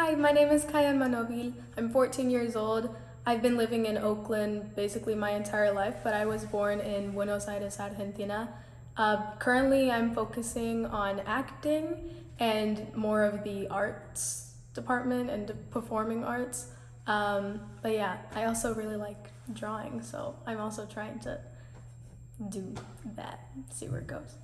Hi, my name is Kaya Manovil. I'm 14 years old. I've been living in Oakland basically my entire life, but I was born in Buenos Aires, Argentina. Uh, currently, I'm focusing on acting and more of the arts department and performing arts. Um, but yeah, I also really like drawing, so I'm also trying to do that, see where it goes.